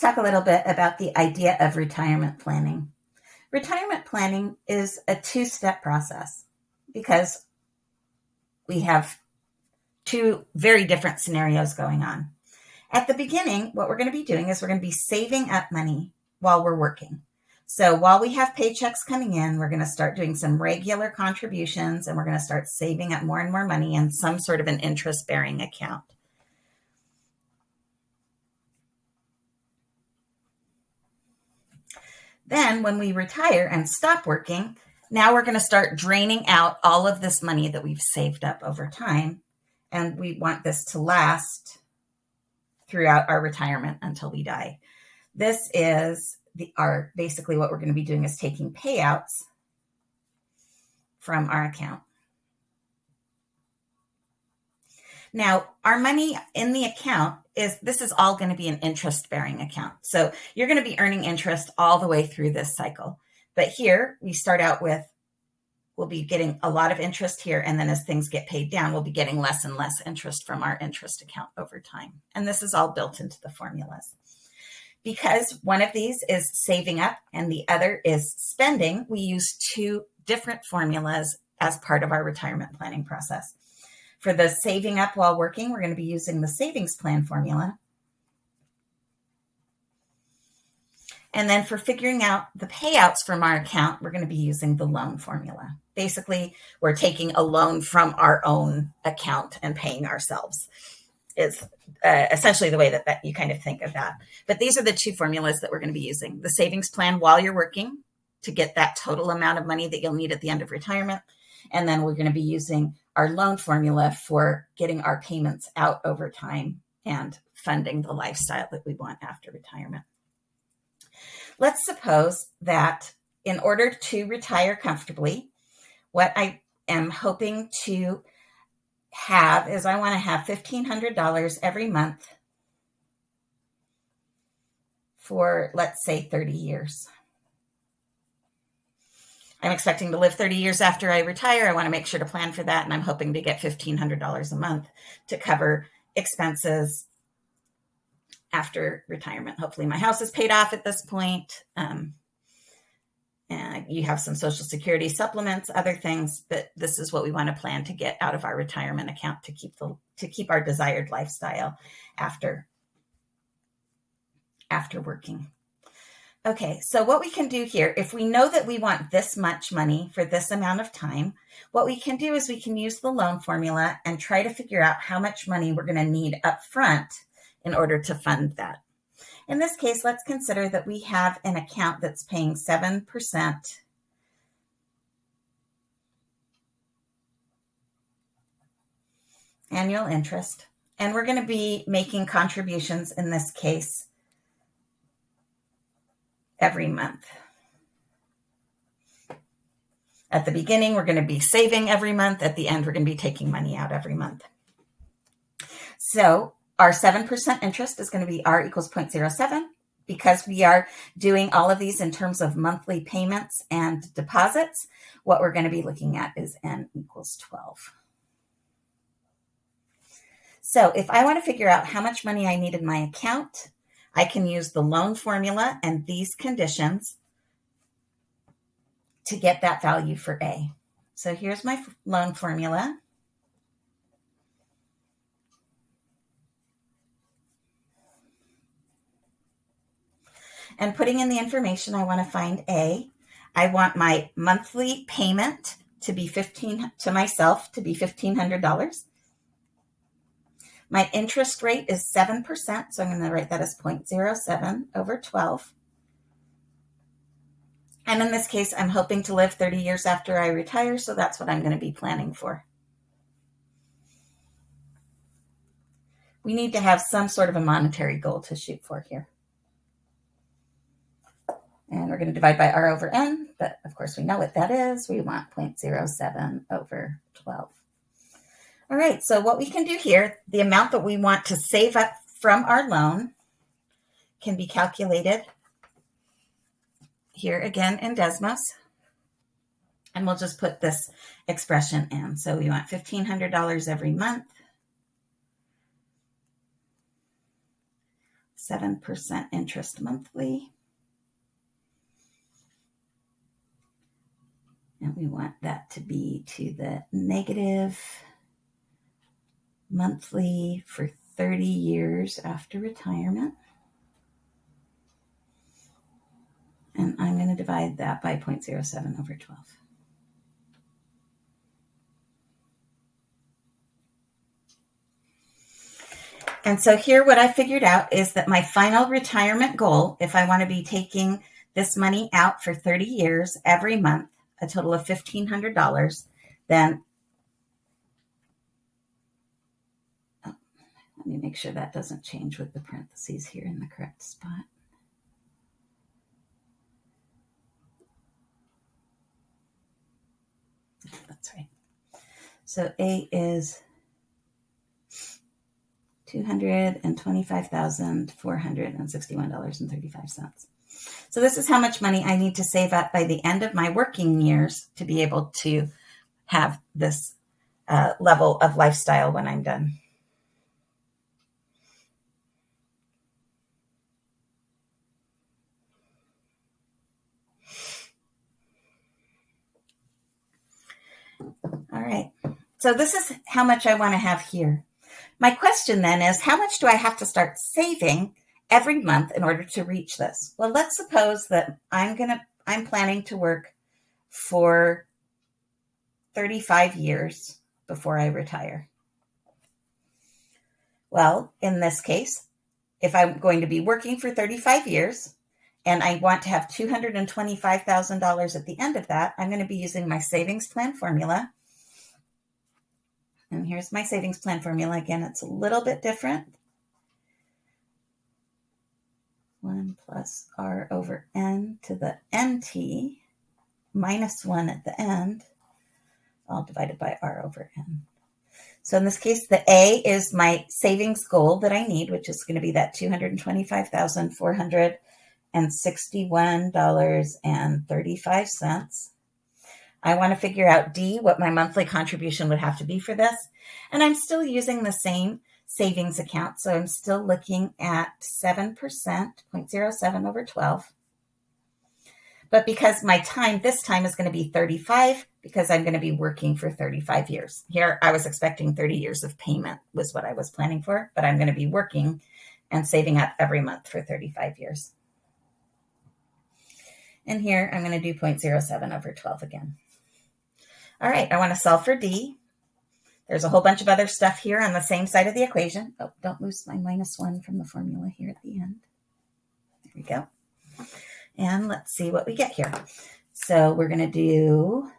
talk a little bit about the idea of retirement planning. Retirement planning is a two step process because we have two very different scenarios going on. At the beginning, what we're going to be doing is we're going to be saving up money while we're working. So while we have paychecks coming in, we're going to start doing some regular contributions and we're going to start saving up more and more money in some sort of an interest bearing account. Then when we retire and stop working, now we're going to start draining out all of this money that we've saved up over time. And we want this to last throughout our retirement until we die. This is the our basically what we're going to be doing is taking payouts from our account. Now, our money in the account is this is all going to be an interest bearing account. So you're going to be earning interest all the way through this cycle. But here we start out with we'll be getting a lot of interest here. And then as things get paid down, we'll be getting less and less interest from our interest account over time. And this is all built into the formulas. Because one of these is saving up and the other is spending, we use two different formulas as part of our retirement planning process. For the saving up while working, we're going to be using the savings plan formula. And then for figuring out the payouts from our account, we're going to be using the loan formula. Basically, we're taking a loan from our own account and paying ourselves is uh, essentially the way that, that you kind of think of that. But these are the two formulas that we're going to be using. The savings plan while you're working to get that total amount of money that you'll need at the end of retirement. And then we're going to be using our loan formula for getting our payments out over time and funding the lifestyle that we want after retirement. Let's suppose that in order to retire comfortably, what I am hoping to have is I want to have $1,500 every month for, let's say, 30 years. I'm expecting to live 30 years after I retire. I want to make sure to plan for that. And I'm hoping to get $1,500 a month to cover expenses after retirement. Hopefully, my house is paid off at this point. Um, and you have some social security supplements, other things, but this is what we want to plan to get out of our retirement account to keep the to keep our desired lifestyle after after working. Okay, so what we can do here, if we know that we want this much money for this amount of time, what we can do is we can use the loan formula and try to figure out how much money we're going to need up front in order to fund that. In this case, let's consider that we have an account that's paying 7% annual interest. And we're going to be making contributions in this case every month. At the beginning, we're going to be saving every month. At the end, we're going to be taking money out every month. So our 7% interest is going to be R equals 0.07 because we are doing all of these in terms of monthly payments and deposits. What we're going to be looking at is N equals 12. So if I want to figure out how much money I need in my account, I can use the loan formula and these conditions to get that value for A. So here's my loan formula. and putting in the information I want to find A. I want my monthly payment to be 15 to myself to be $1500. My interest rate is 7%, so I'm going to write that as 0.07 over 12. And in this case, I'm hoping to live 30 years after I retire, so that's what I'm going to be planning for. We need to have some sort of a monetary goal to shoot for here. And we're going to divide by r over n, but of course we know what that is. We want 0.07 over 12. All right, so what we can do here, the amount that we want to save up from our loan can be calculated here again in Desmos. And we'll just put this expression in. So we want $1,500 every month. 7% interest monthly. And we want that to be to the negative monthly for 30 years after retirement. And I'm going to divide that by 0.07 over 12. And so here what I figured out is that my final retirement goal, if I want to be taking this money out for 30 years every month, a total of $1,500, then oh, let me make sure that doesn't change with the parentheses here in the correct spot. That's right. So A is $225,461.35. So this is how much money I need to save up by the end of my working years to be able to have this uh, level of lifestyle when I'm done. All right. So this is how much I want to have here. My question then is how much do I have to start saving every month in order to reach this? Well, let's suppose that I'm going to I'm planning to work for 35 years before I retire. Well, in this case, if I'm going to be working for 35 years and I want to have $225,000 at the end of that, I'm going to be using my savings plan formula and here's my savings plan formula. Again, it's a little bit different. 1 plus r over n to the nt minus 1 at the end, all divided by r over n. So in this case, the A is my savings goal that I need, which is going to be that $225,461.35. I want to figure out D, what my monthly contribution would have to be for this. And I'm still using the same savings account. So I'm still looking at 7%, 0.07 over 12. But because my time this time is going to be 35, because I'm going to be working for 35 years. Here, I was expecting 30 years of payment was what I was planning for, but I'm going to be working and saving up every month for 35 years. And here, I'm going to do 0.07 over 12 again. All right, I want to solve for D. There's a whole bunch of other stuff here on the same side of the equation. Oh, don't lose my minus one from the formula here at the end. There we go. And let's see what we get here. So we're going to do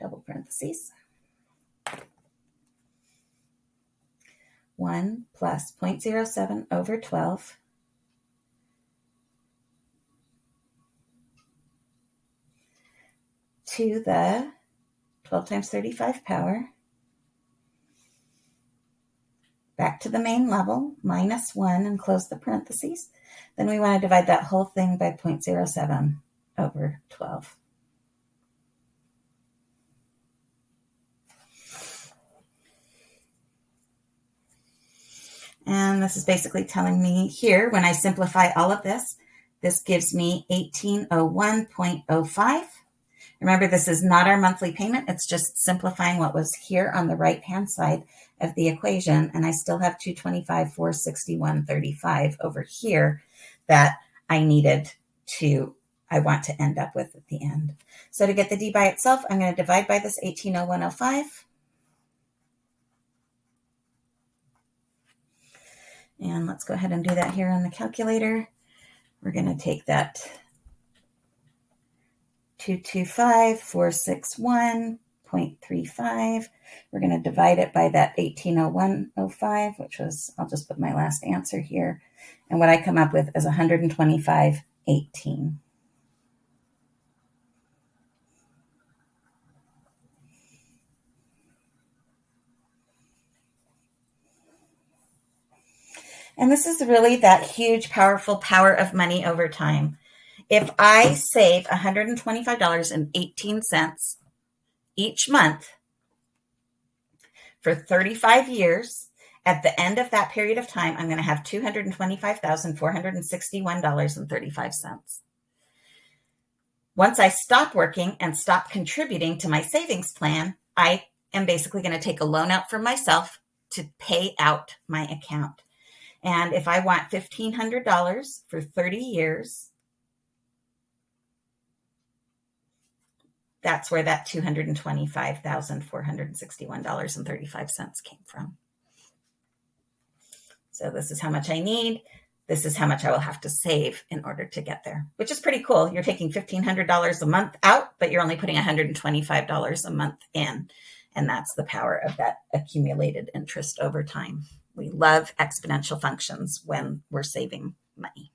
double parentheses. 1 plus 0.07 over 12 to the 12 times 35 power, back to the main level, minus 1, and close the parentheses. Then we want to divide that whole thing by 0.07 over 12. And this is basically telling me here, when I simplify all of this, this gives me 1801.05 Remember, this is not our monthly payment. It's just simplifying what was here on the right-hand side of the equation. And I still have 225, 461, 35 over here that I needed to, I want to end up with at the end. So to get the D by itself, I'm going to divide by this 180105. And let's go ahead and do that here on the calculator. We're going to take that 225,461.35. We're going to divide it by that 1801.05, which was, I'll just put my last answer here. And what I come up with is 125.18. And this is really that huge, powerful power of money over time. If I save $125.18 each month for 35 years, At the end of that period of time, I'm going to have $225,461.35. Once I stop working and stop contributing to my savings plan, I am basically going to take a loan out for myself to pay out my account. And if I want $1,500 for 30 years, that's where that $225,461.35 came from. So this is how much I need. This is how much I will have to save in order to get there, which is pretty cool. You're taking $1,500 a month out, but you're only putting $125 a month in. And that's the power of that accumulated interest over time. We love exponential functions when we're saving money.